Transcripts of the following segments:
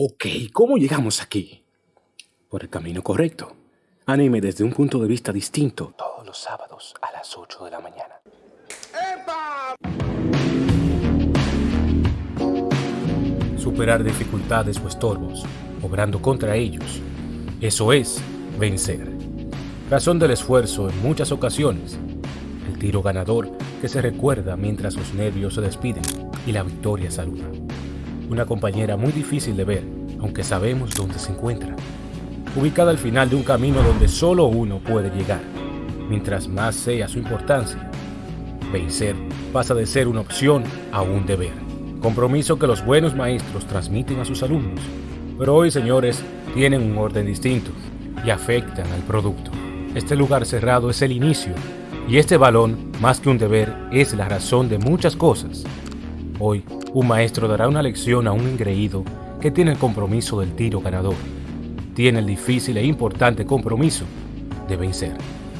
Ok, ¿cómo llegamos aquí? Por el camino correcto. Anime desde un punto de vista distinto. Todos los sábados a las 8 de la mañana. Superar dificultades o estorbos, obrando contra ellos. Eso es vencer. Razón del esfuerzo en muchas ocasiones. El tiro ganador que se recuerda mientras los nervios se despiden y la victoria saluda. Una compañera muy difícil de ver, aunque sabemos dónde se encuentra. Ubicada al final de un camino donde solo uno puede llegar, mientras más sea su importancia. Vencer pasa de ser una opción a un deber. Compromiso que los buenos maestros transmiten a sus alumnos. Pero hoy, señores, tienen un orden distinto y afectan al producto. Este lugar cerrado es el inicio y este balón, más que un deber, es la razón de muchas cosas. Hoy, un maestro dará una lección a un engreído que tiene el compromiso del tiro ganador. Tiene el difícil e importante compromiso de vencer.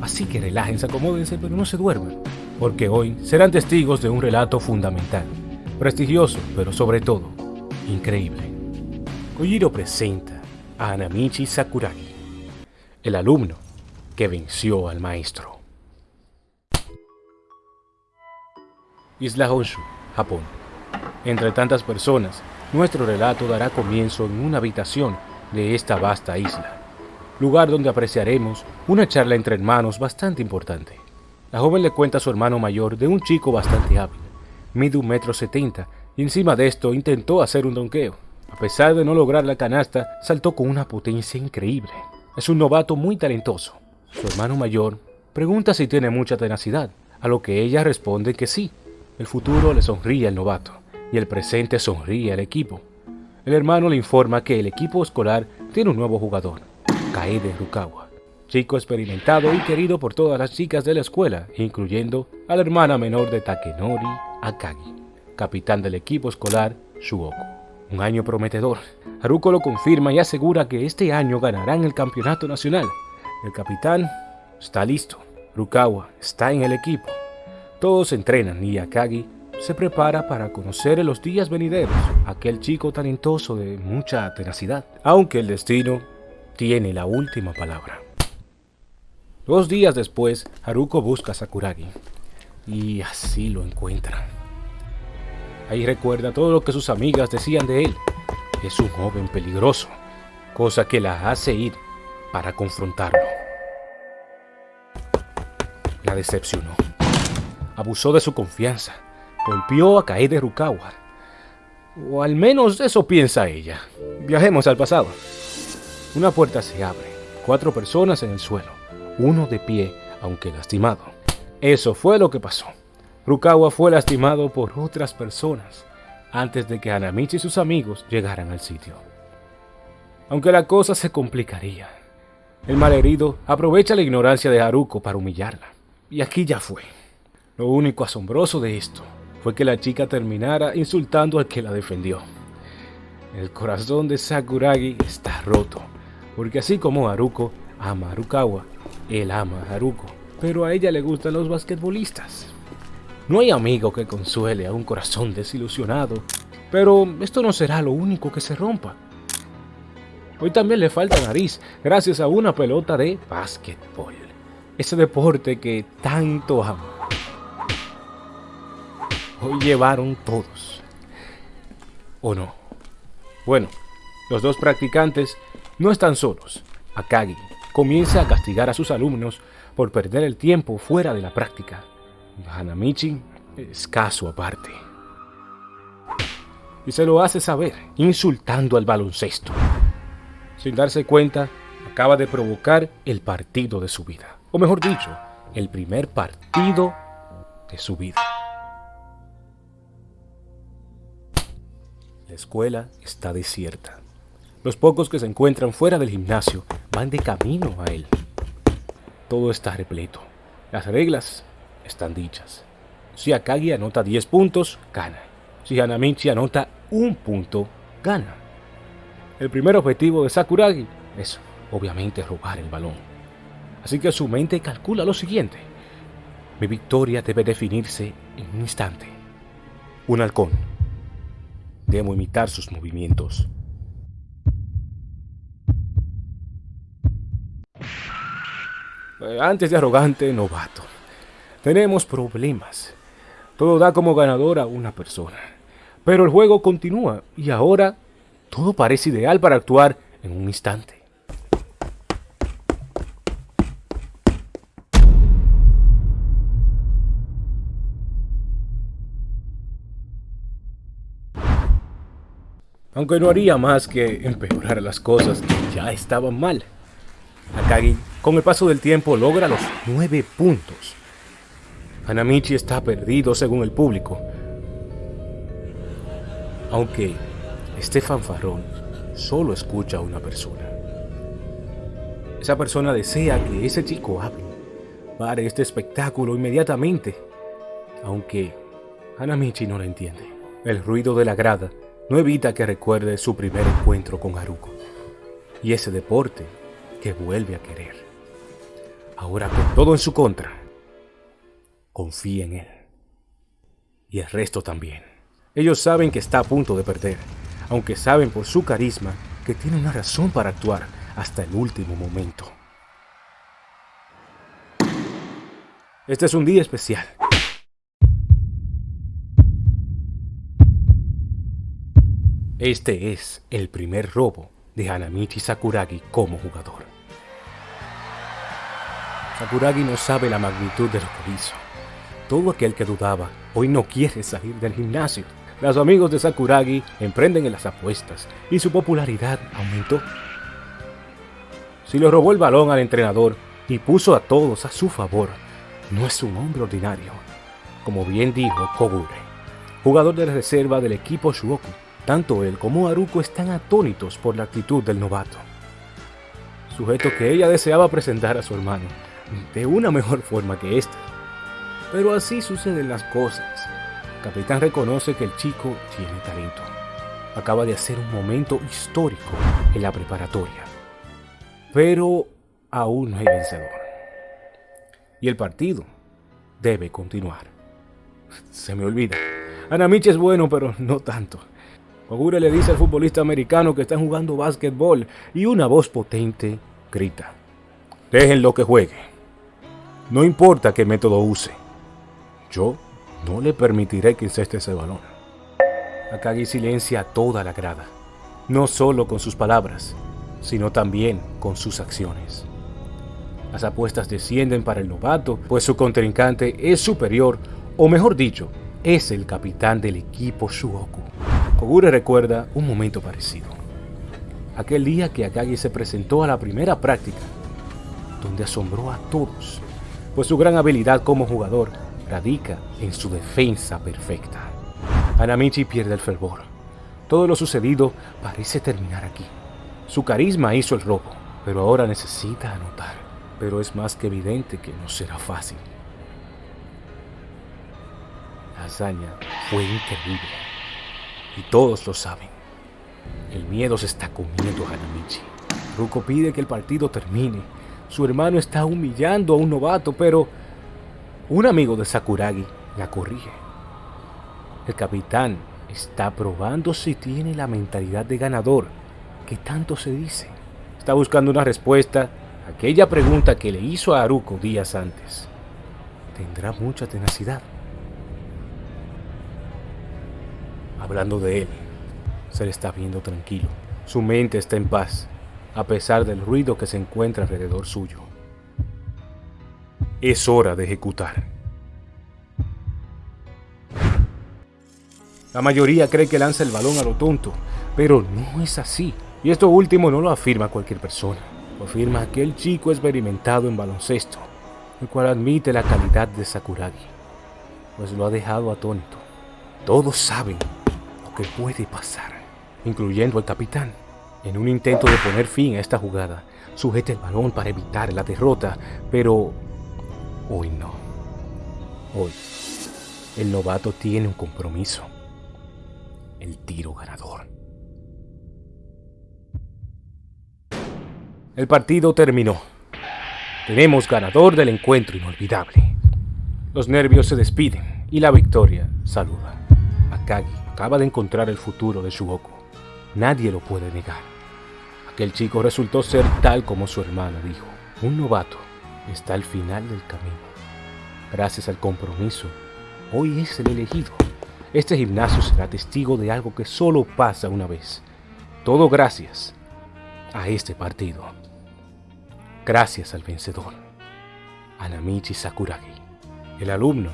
Así que relájense, acomódense, pero no se duerman, porque hoy serán testigos de un relato fundamental, prestigioso, pero sobre todo, increíble. Kojiro presenta a Anamichi Sakuragi, el alumno que venció al maestro. Isla Honshu, Japón. Entre tantas personas, nuestro relato dará comienzo en una habitación de esta vasta isla, lugar donde apreciaremos una charla entre hermanos bastante importante. La joven le cuenta a su hermano mayor de un chico bastante hábil, mide un metro setenta, y encima de esto intentó hacer un donqueo. A pesar de no lograr la canasta, saltó con una potencia increíble. Es un novato muy talentoso. Su hermano mayor pregunta si tiene mucha tenacidad, a lo que ella responde que sí. El futuro le sonríe al novato y el presente sonríe al equipo. El hermano le informa que el equipo escolar tiene un nuevo jugador, Kaede Rukawa, chico experimentado y querido por todas las chicas de la escuela, incluyendo a la hermana menor de Takenori Akagi, capitán del equipo escolar Shuoko. Un año prometedor. Haruko lo confirma y asegura que este año ganarán el campeonato nacional. El capitán está listo. Rukawa está en el equipo. Todos entrenan y Akagi se prepara para conocer en los días venideros aquel chico talentoso de mucha tenacidad, aunque el destino tiene la última palabra. Dos días después, Haruko busca a Sakuragi y así lo encuentra. Ahí recuerda todo lo que sus amigas decían de él. Es un joven peligroso, cosa que la hace ir para confrontarlo. La decepcionó. Abusó de su confianza. Golpeó a Kaede Rukawa. O al menos eso piensa ella. Viajemos al pasado. Una puerta se abre. Cuatro personas en el suelo. Uno de pie, aunque lastimado. Eso fue lo que pasó. Rukawa fue lastimado por otras personas antes de que Hanamichi y sus amigos llegaran al sitio. Aunque la cosa se complicaría, el malherido aprovecha la ignorancia de Haruko para humillarla. Y aquí ya fue. Lo único asombroso de esto fue que la chica terminara insultando al que la defendió. El corazón de Sakuragi está roto, porque así como Haruko ama a Harukawa, él ama a Haruko, pero a ella le gustan los basquetbolistas. No hay amigo que consuele a un corazón desilusionado, pero esto no será lo único que se rompa. Hoy también le falta nariz gracias a una pelota de básquetbol, ese deporte que tanto ama. Hoy llevaron todos. ¿O no? Bueno, los dos practicantes no están solos. Akagi comienza a castigar a sus alumnos por perder el tiempo fuera de la práctica. Hanamichi es caso aparte. Y se lo hace saber, insultando al baloncesto. Sin darse cuenta, acaba de provocar el partido de su vida. O mejor dicho, el primer partido de su vida. La escuela está desierta. Los pocos que se encuentran fuera del gimnasio van de camino a él. Todo está repleto. Las reglas están dichas. Si Akagi anota 10 puntos, gana. Si Hanamichi anota un punto, gana. El primer objetivo de Sakuragi es, obviamente, robar el balón. Así que su mente calcula lo siguiente. Mi victoria debe definirse en un instante. Un halcón. Debo imitar sus movimientos. Eh, antes de arrogante, novato. Tenemos problemas. Todo da como ganadora a una persona. Pero el juego continúa y ahora todo parece ideal para actuar en un instante. Aunque no haría más que empeorar las cosas que ya estaban mal. Akagi, con el paso del tiempo, logra los nueve puntos. Hanamichi está perdido según el público. Aunque este fanfarrón solo escucha a una persona. Esa persona desea que ese chico hable. Pare este espectáculo inmediatamente. Aunque Hanamichi no lo entiende. El ruido de la grada no evita que recuerde su primer encuentro con Haruko. Y ese deporte que vuelve a querer. Ahora con todo en su contra, confía en él. Y el resto también. Ellos saben que está a punto de perder, aunque saben por su carisma que tiene una razón para actuar hasta el último momento. Este es un día especial. Este es el primer robo de Hanamichi Sakuragi como jugador. Sakuragi no sabe la magnitud de lo que hizo. Todo aquel que dudaba hoy no quiere salir del gimnasio. Los amigos de Sakuragi emprenden en las apuestas y su popularidad aumentó. Si le robó el balón al entrenador y puso a todos a su favor, no es un hombre ordinario, como bien dijo Kogure, jugador de la reserva del equipo Shuoku tanto él como Haruko están atónitos por la actitud del novato. Sujeto que ella deseaba presentar a su hermano de una mejor forma que esta. Pero así suceden las cosas. Capitán reconoce que el chico tiene talento. Acaba de hacer un momento histórico en la preparatoria. Pero aún no hay vencedor. Y el partido debe continuar. Se me olvida. Anamichi es bueno, pero no tanto. Ogure le dice al futbolista americano que está jugando básquetbol y una voz potente grita. Déjenlo que juegue. No importa qué método use. Yo no le permitiré que inceste ese balón. Akagi silencia toda la grada. No solo con sus palabras, sino también con sus acciones. Las apuestas descienden para el novato, pues su contrincante es superior, o mejor dicho, es el capitán del equipo Shuoku. Kogure recuerda un momento parecido. Aquel día que Akagi se presentó a la primera práctica, donde asombró a todos, pues su gran habilidad como jugador radica en su defensa perfecta. Anamichi pierde el fervor. Todo lo sucedido parece terminar aquí. Su carisma hizo el robo, pero ahora necesita anotar. Pero es más que evidente que no será fácil. La hazaña fue increíble y todos lo saben. El miedo se está comiendo a Hanamichi. Ruko pide que el partido termine. Su hermano está humillando a un novato, pero un amigo de Sakuragi la corrige. El capitán está probando si tiene la mentalidad de ganador, que tanto se dice. Está buscando una respuesta a aquella pregunta que le hizo a Haruko días antes. Tendrá mucha tenacidad. Hablando de él. Se le está viendo tranquilo. Su mente está en paz, a pesar del ruido que se encuentra alrededor suyo. Es hora de ejecutar. La mayoría cree que lanza el balón a lo tonto, pero no es así. Y esto último no lo afirma cualquier persona. Lo afirma aquel chico experimentado en baloncesto, el cual admite la calidad de Sakuragi, pues lo ha dejado atónito. Todos saben que puede pasar, incluyendo al capitán. En un intento de poner fin a esta jugada, sujeta el balón para evitar la derrota, pero hoy no. Hoy, el novato tiene un compromiso. El tiro ganador. El partido terminó. Tenemos ganador del encuentro inolvidable. Los nervios se despiden y la victoria saluda. Akagi acaba de encontrar el futuro de Shugoku. Nadie lo puede negar. Aquel chico resultó ser tal como su hermano dijo, un novato, está al final del camino. Gracias al compromiso, hoy es el elegido. Este gimnasio será testigo de algo que solo pasa una vez. Todo gracias a este partido. Gracias al vencedor, Anamichi Sakuragi, el alumno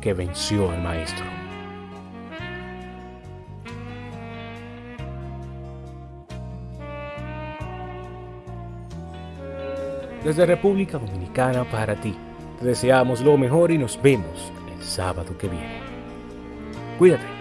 que venció al maestro. Desde República Dominicana para ti, te deseamos lo mejor y nos vemos el sábado que viene. Cuídate.